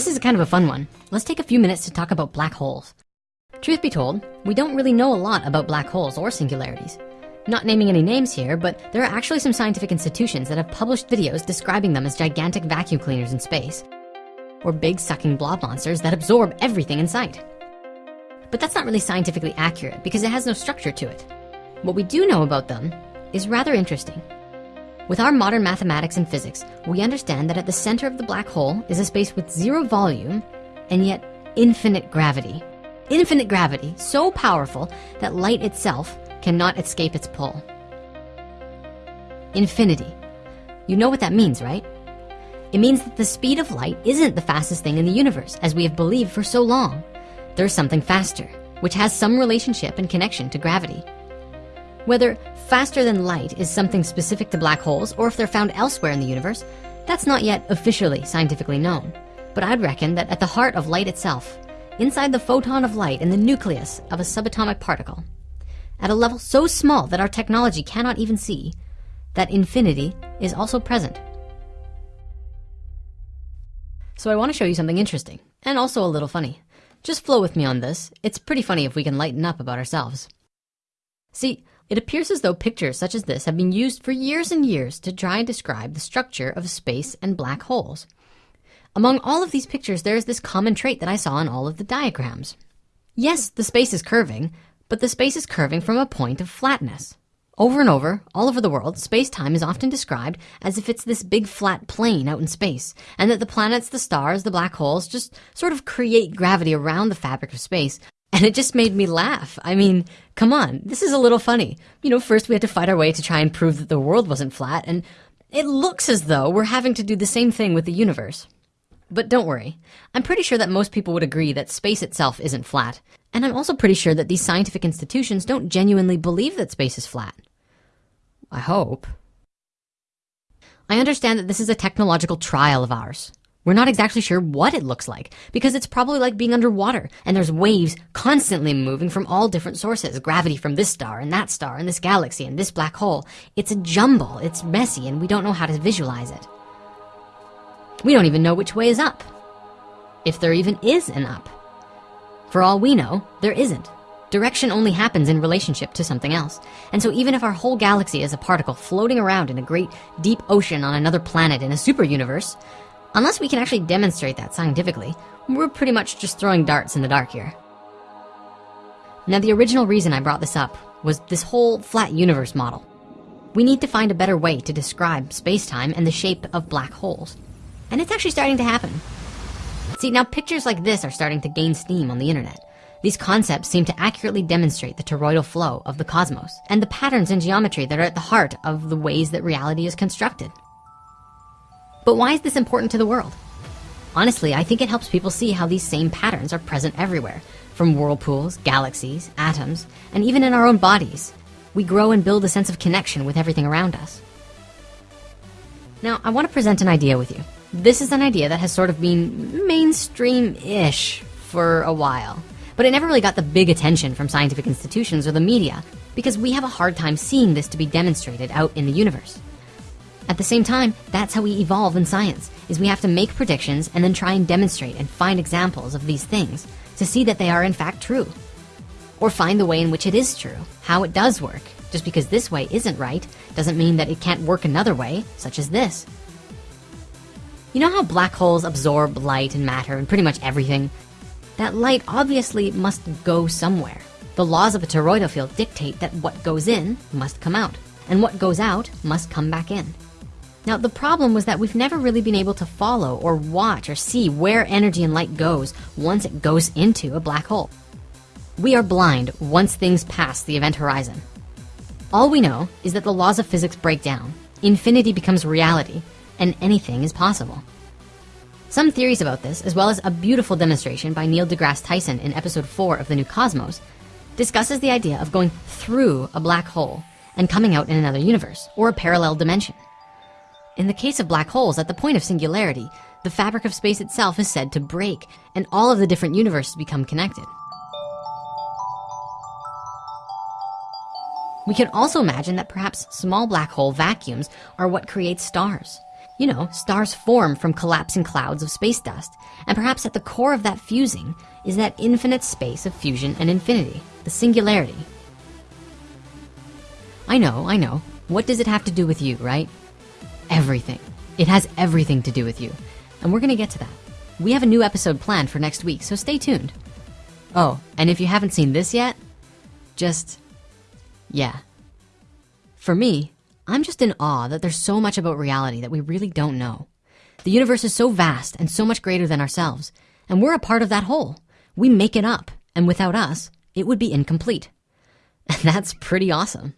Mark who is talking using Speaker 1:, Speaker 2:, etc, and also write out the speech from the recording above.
Speaker 1: This is kind of a fun one. Let's take a few minutes to talk about black holes. Truth be told, we don't really know a lot about black holes or singularities. Not naming any names here, but there are actually some scientific institutions that have published videos describing them as gigantic vacuum cleaners in space, or big sucking blob monsters that absorb everything in sight. But that's not really scientifically accurate because it has no structure to it. What we do know about them is rather interesting. With our modern mathematics and physics, we understand that at the center of the black hole is a space with zero volume and yet infinite gravity. Infinite gravity, so powerful that light itself cannot escape its pull. Infinity. You know what that means, right? It means that the speed of light isn't the fastest thing in the universe, as we have believed for so long. There's something faster, which has some relationship and connection to gravity. Whether faster than light is something specific to black holes or if they're found elsewhere in the universe, that's not yet officially scientifically known. But I'd reckon that at the heart of light itself, inside the photon of light in the nucleus of a subatomic particle, at a level so small that our technology cannot even see, that infinity is also present. So I wanna show you something interesting and also a little funny. Just flow with me on this. It's pretty funny if we can lighten up about ourselves. See, it appears as though pictures such as this have been used for years and years to try and describe the structure of space and black holes. Among all of these pictures, there is this common trait that I saw in all of the diagrams. Yes, the space is curving, but the space is curving from a point of flatness. Over and over, all over the world, space-time is often described as if it's this big flat plane out in space, and that the planets, the stars, the black holes just sort of create gravity around the fabric of space, and it just made me laugh. I mean, come on, this is a little funny. You know, first we had to fight our way to try and prove that the world wasn't flat, and it looks as though we're having to do the same thing with the universe. But don't worry, I'm pretty sure that most people would agree that space itself isn't flat. And I'm also pretty sure that these scientific institutions don't genuinely believe that space is flat. I hope. I understand that this is a technological trial of ours. We're not exactly sure what it looks like because it's probably like being underwater and there's waves constantly moving from all different sources. Gravity from this star and that star and this galaxy and this black hole. It's a jumble, it's messy and we don't know how to visualize it. We don't even know which way is up. If there even is an up. For all we know, there isn't. Direction only happens in relationship to something else. And so even if our whole galaxy is a particle floating around in a great deep ocean on another planet in a super universe, Unless we can actually demonstrate that scientifically, we're pretty much just throwing darts in the dark here. Now, the original reason I brought this up was this whole flat universe model. We need to find a better way to describe space-time and the shape of black holes. And it's actually starting to happen. See, now pictures like this are starting to gain steam on the internet. These concepts seem to accurately demonstrate the toroidal flow of the cosmos and the patterns in geometry that are at the heart of the ways that reality is constructed. But why is this important to the world? Honestly, I think it helps people see how these same patterns are present everywhere, from whirlpools, galaxies, atoms, and even in our own bodies. We grow and build a sense of connection with everything around us. Now, I want to present an idea with you. This is an idea that has sort of been mainstream-ish for a while, but it never really got the big attention from scientific institutions or the media because we have a hard time seeing this to be demonstrated out in the universe. At the same time, that's how we evolve in science, is we have to make predictions and then try and demonstrate and find examples of these things to see that they are in fact true. Or find the way in which it is true, how it does work. Just because this way isn't right, doesn't mean that it can't work another way, such as this. You know how black holes absorb light and matter and pretty much everything? That light obviously must go somewhere. The laws of a toroidal field dictate that what goes in must come out, and what goes out must come back in. Now, the problem was that we've never really been able to follow or watch or see where energy and light goes once it goes into a black hole. We are blind once things pass the event horizon. All we know is that the laws of physics break down, infinity becomes reality, and anything is possible. Some theories about this, as well as a beautiful demonstration by Neil deGrasse Tyson in episode four of The New Cosmos, discusses the idea of going through a black hole and coming out in another universe or a parallel dimension. In the case of black holes, at the point of singularity, the fabric of space itself is said to break and all of the different universes become connected. We can also imagine that perhaps small black hole vacuums are what creates stars. You know, stars form from collapsing clouds of space dust, and perhaps at the core of that fusing is that infinite space of fusion and infinity, the singularity. I know, I know. What does it have to do with you, right? Everything. It has everything to do with you. And we're gonna get to that. We have a new episode planned for next week, so stay tuned. Oh, and if you haven't seen this yet, just, yeah. For me, I'm just in awe that there's so much about reality that we really don't know. The universe is so vast and so much greater than ourselves, and we're a part of that whole. We make it up, and without us, it would be incomplete. And that's pretty awesome.